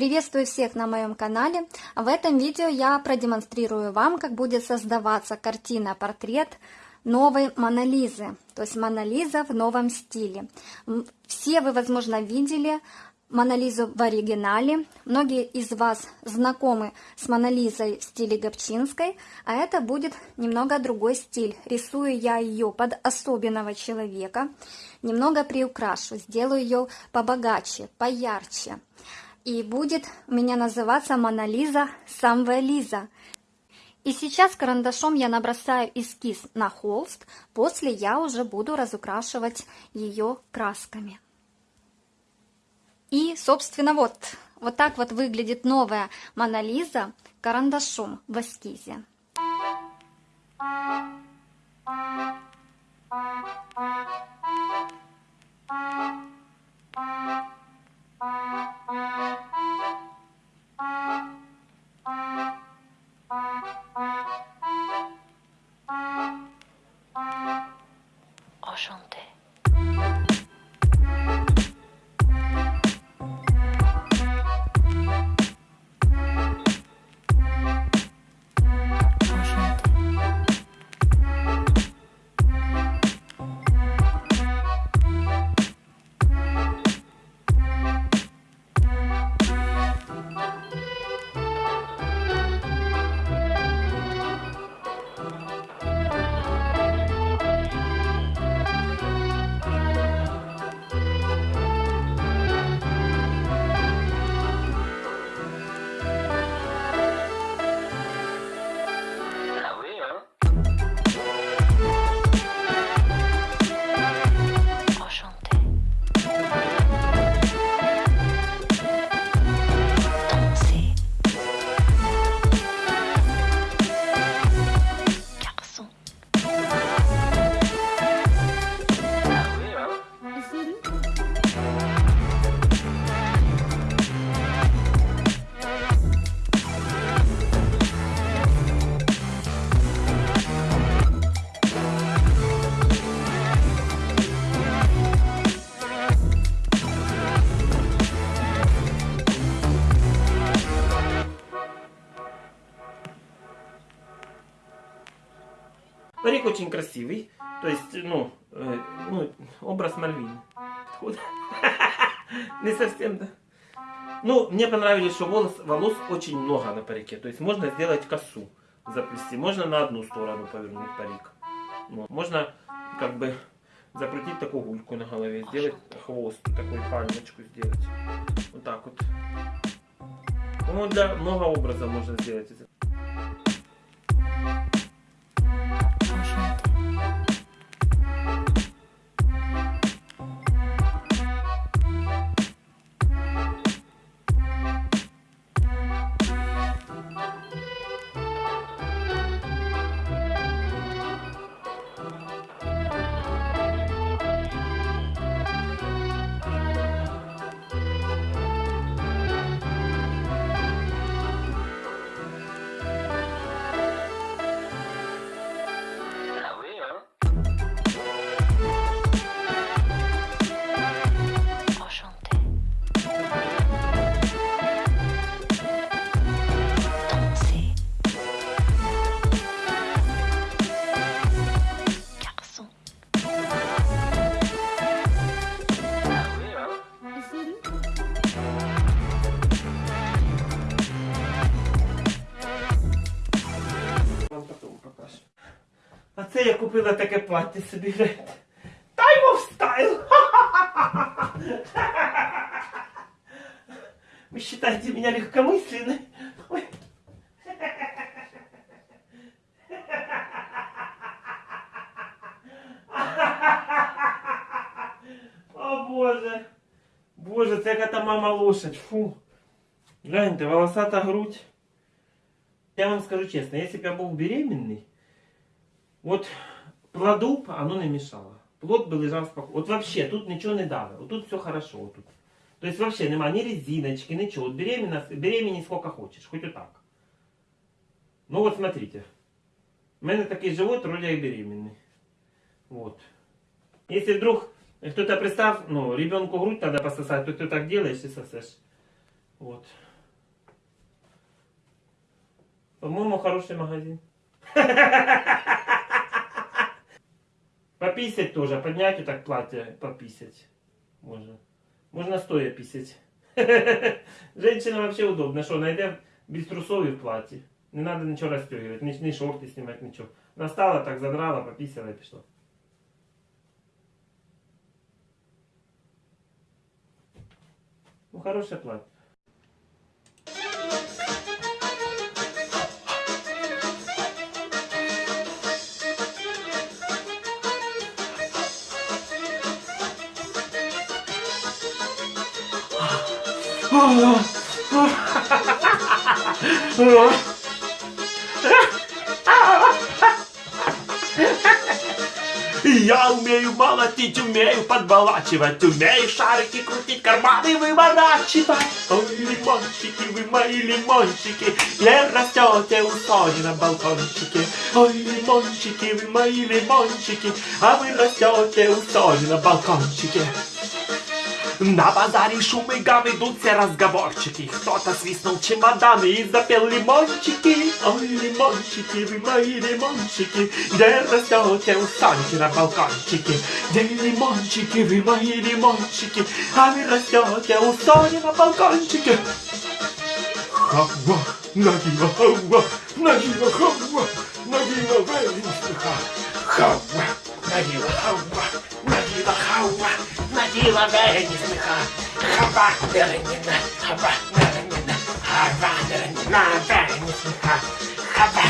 Приветствую всех на моем канале. В этом видео я продемонстрирую вам, как будет создаваться картина-портрет новой Монолизы, то есть Монолиза в новом стиле. Все вы, возможно, видели Монолизу в оригинале. Многие из вас знакомы с Монолизой в стиле Гобчинской, а это будет немного другой стиль. Рисую я ее под особенного человека, немного приукрашу, сделаю ее побогаче, поярче и будет у меня называться Монолиза Самве. И сейчас карандашом я набросаю эскиз на холст, после я уже буду разукрашивать ее красками. И, собственно, вот, вот так вот выглядит новая Монолиза карандашом в эскизе. Парик очень красивый. То есть, ну, э, ну образ Мальвины. Не совсем, да. Ну, мне понравилось, что волос, волос очень много на парике. То есть можно сделать косу заплести. Можно на одну сторону повернуть парик. Ну, можно как бы закрутить такую гульку на голове. Сделать хвост, такую пальмочку сделать. Вот так вот. Ну, для много образа можно сделать. Це я купила таке плаття собі. Time of style! Вы считаете меня легкомысленной? Ой. О боже! Боже, це яка та мама лошадь. Фу. Гляньте, волосата грудь. Я вам скажу честно, если бы я был беременный, вот плоду оно не мешало. Плод бы лежал спокойно. Вот вообще тут ничего не дало. Вот тут все хорошо. Вот тут. То есть вообще нема ни резиночки, ничего. Вот беременна, беременни сколько хочешь, хоть и так. Ну вот смотрите. У меня такой живот, вроде я беременный. Вот. Если вдруг кто-то представь, ну, ребенку грудь надо пососать, то ты так делаешь и сосешь. Вот. По-моему, хороший магазин. Пописать тоже. Поднять вот так платье, пописать. Можно. Можно стоя писать. Женщина вообще удобно. Что, найдем без трусов и в платье. Не надо ничего расстегивать, ни, ни шорты снимать, ничего. Настала, так задрала, пописала и пішла. Ну, хорошее платье. Я умею молотить, умею подболачивать, умею шарики крутить, карманы выворачивать. Ой, лимончики, вы мои лимончики, где растете у Сони на балкончике. Ой, лимончики, вы мои лимончики, а вы растете у Сони на балкончике. На базаре шум и гам идут все разговорчики Кто-то свистнул чемоданы и запел лимончики Ой, лимончики, вы мои лимончики Где растете у на балкончике Где лимончики, вы мои лимончики А вы растете у на балкончике Хава, нагива, хава, нагива, хава, нагива, венисха Хава, нагива, хава, нагива, хава Наділа Веренісниха, хаба Вереніна, хаба Вереніна, хаба Вереніна, Веренісниха, хаба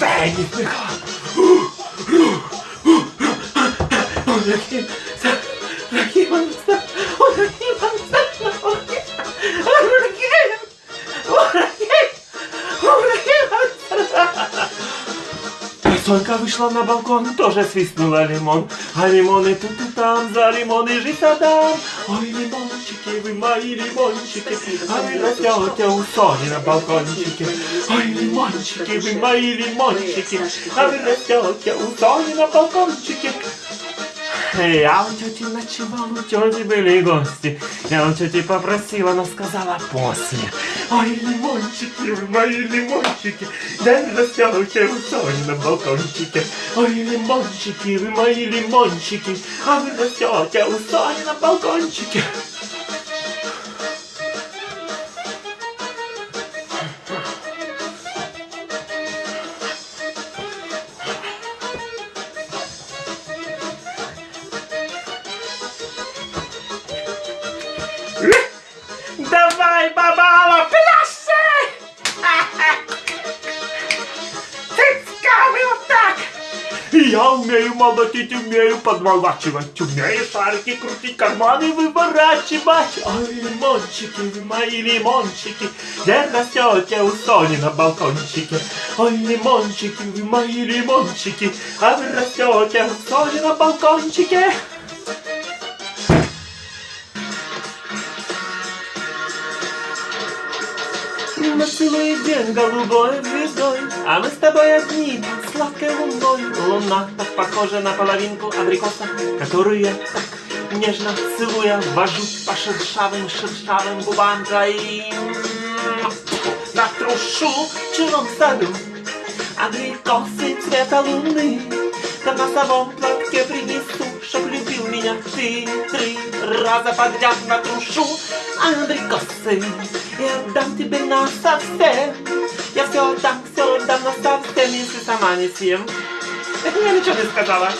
Веренісниха. Ой, які, які вони, ой, які вони, ой, Сонька вышла на балкон, тоже свистнула лимон. А лимоны тут и там, за лимоны жизнь отдам. Ой, лимончики, вы мои лимончики, а вы растете у Сони на балкончике. Ой, лимончики, вы мои лимончики, а вы растете у Сони на балкончике. Я у тети ночевал, у тети были гости. Я у тети попросила, она сказала после. Ой, лимончики, вы мои лимончики, растете у Сони на балкончике. Ой, лимончики, вы мои лимончики, а вы растете у Сони на балкончике. Умею молотить, умею подволачивать, умею шарики крутить, карманы выворачивать. Ой, лимончики, мои лимончики, где растете у Сони на балкончике. Ой, лимончики, мои лимончики, а вы растете у Сони на балкончике. На целый день голубой звездой А мы с тобой одни сладкой луной Луна так похожа на половинку абрикоса Которую я так нежно целуя Вожу по шершавым, шершавым губам твоим Натрушу в чужом саду Абрикосы цвета луны На носовом платке принесу Чтоб любил меня ты Три раза подряд натрушу Абрикосы И отдам тебе на совсем Я все отдам, все отдам на совсем Если сама не съем. Я ничего не сказала.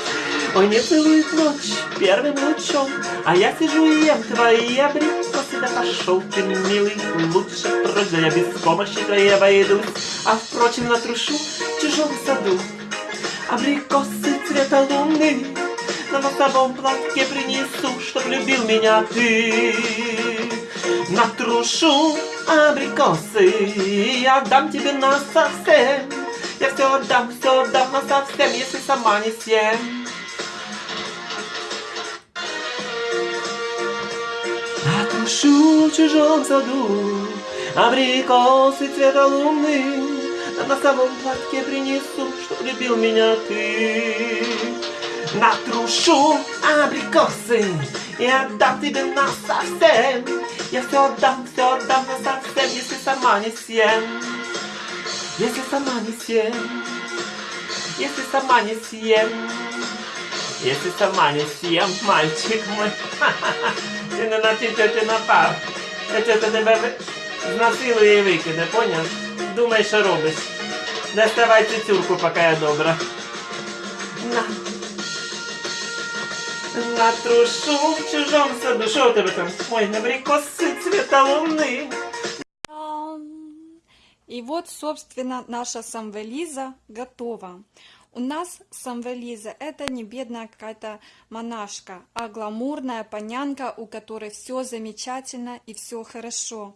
Ой, не целует ночь первым лучом А я сижу и ем твои абрикосы. Да пошел ты, милый, лучше прочь Да я без помощи твоей обойдусь. А впрочем, натрушу в чужом саду. Абрикосы цвета луны На носовом платке принесу Чтоб любил меня ты Натрушу абрикосы И отдам тебе на совсем. Я все отдам, все отдам на совсем Если сама не съем. Натрушу в чужом саду Абрикосы цвета луны. На носовом платке принесу Чтоб любил меня ты. Натрушу абрикосы И отдам тебе на совсем Я все отдам, все отдам на совсем, если сама не съем. Если сама не съем. Если сама не съем. Если сама не съем, мальчик мой. Ти не на ті тьоті напав. Та тьотя тебе ви- знасилує і викине, поняв? Думай, що робиш. Не ставай цюрку, поки я добра. На. Натрушу в чужому саду. Що у тебе там? Ой, набрікоси цвіта луни. И вот, собственно, наша самвелиза готова. У нас самвелиза это не бедная какая-то монашка, а гламурная понянка, у которой все замечательно и все хорошо.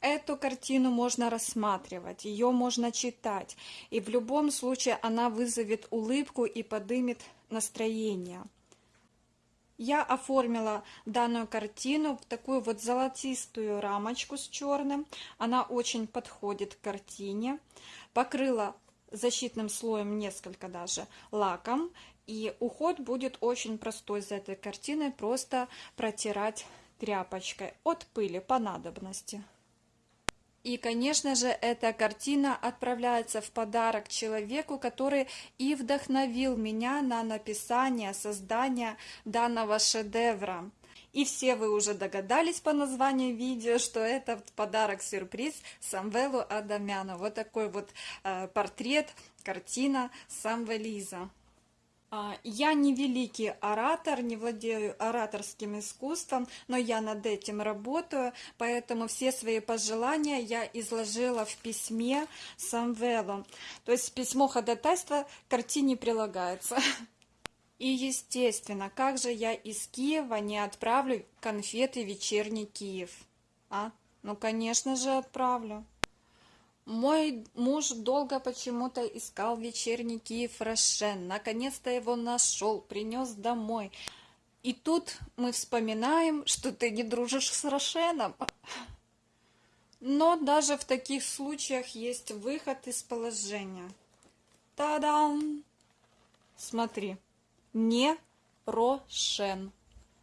Эту картину можно рассматривать, ее можно читать, и в любом случае она вызовет улыбку и подымет настроение. Я оформила данную картину в такую вот золотистую рамочку с черным. Она очень подходит к картине. Покрыла защитным слоем несколько даже лаком. И уход будет очень простой за этой картиной. Просто протирать тряпочкой от пыли по надобности. И, конечно же, эта картина отправляется в подарок человеку, который и вдохновил меня на написание, создание данного шедевра. И все вы уже догадались по названию видео, что это подарок-сюрприз Самвелу Адамяну. Вот такой вот э, портрет, картина Самвелиза. А, Я не великий оратор, не владею ораторским искусством, но я над этим работаю, поэтому все свои пожелания я изложила в письме Самвелу. То есть письмо ходатайства к картине прилагается. И, естественно, как же я из Киева не отправлю конфеты «Вечерний Киев»? А? Ну, конечно же, отправлю. Мой муж долго почему-то искал вечерний Киев Рошен. Наконец-то его нашел, принес домой. И тут мы вспоминаем, что ты не дружишь с Рошеном. Но даже в таких случаях есть выход из положения. Та-дам! Смотри, не Рошен.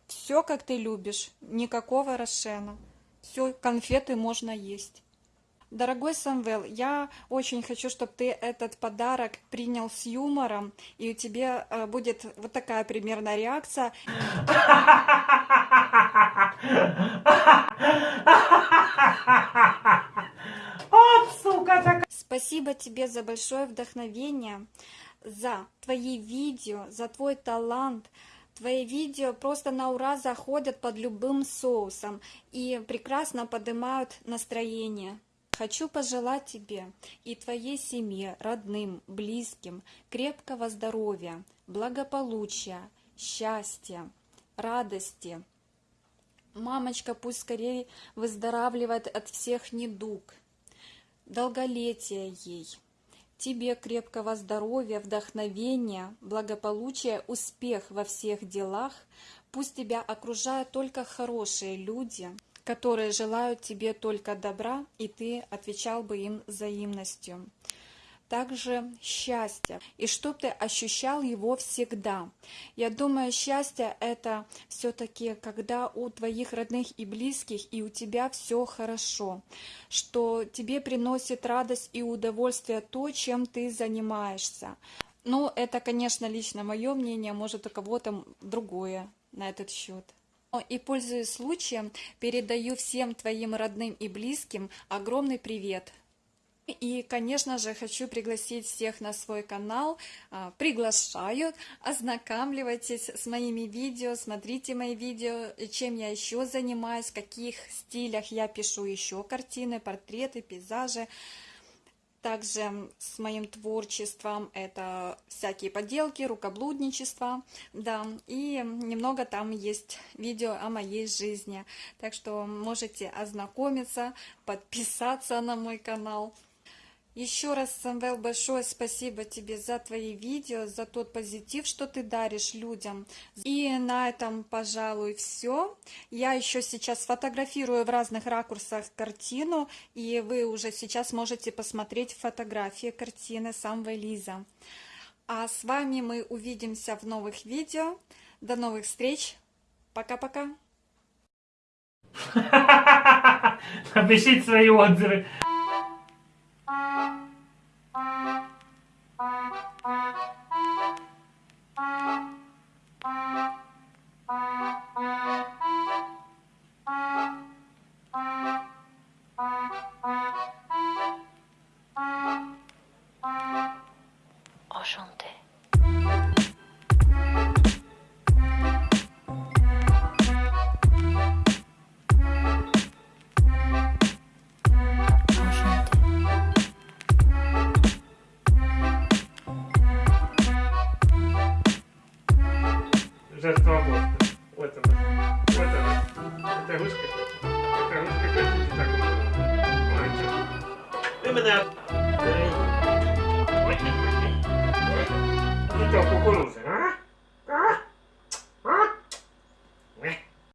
Все, как ты любишь, никакого Рошена. Все, конфеты можно есть. Дорогой Самвел, я очень хочу, чтобы ты этот подарок принял с юмором, и у тебя э, будет вот такая примерно реакция. От, сука, така. Спасибо тебе за большое вдохновение, за твои видео, за твой талант. Твои видео просто на ура заходят под любым соусом и прекрасно поднимают настроение. Хочу пожелать тебе и твоей семье, родным, близким крепкого здоровья, благополучия, счастья, радости. Мамочка пусть скорее выздоравливает от всех недуг, долголетия ей. Тебе крепкого здоровья, вдохновения, благополучия, успех во всех делах. Пусть тебя окружают только хорошие люди, которые желают тебе только добра, и ты отвечал бы им взаимностью. Также счастье, и чтоб ты ощущал его всегда. Я думаю, счастье это все-таки, когда у твоих родных и близких и у тебя все хорошо, что тебе приносит радость и удовольствие то, чем ты занимаешься. Ну, это, конечно, лично мое мнение, может, у кого-то другое на этот счет. И, пользуясь случаем, передаю всем твоим родным и близким огромный привет. И, конечно же, хочу пригласить всех на свой канал. А, Приглашаю, ознакомливайтесь с моими видео, смотрите мои видео, чем я еще занимаюсь, в каких стилях я пишу еще картины, портреты, пейзажи. Также с моим творчеством это всякие поделки, рукоблудничество, да, и немного там есть видео о моей жизни. Так что можете ознакомиться, подписаться на мой канал. Еще раз, Самвел, большое спасибо тебе за твои видео, за тот позитив, что ты даришь людям. И на этом, пожалуй, все. Я еще сейчас фотографирую в разных ракурсах картину, и вы уже сейчас можете посмотреть фотографии картины Самвел Лиза. А с вами мы увидимся в новых видео. До новых встреч. Пока-пока. Напишіть свої отзиви.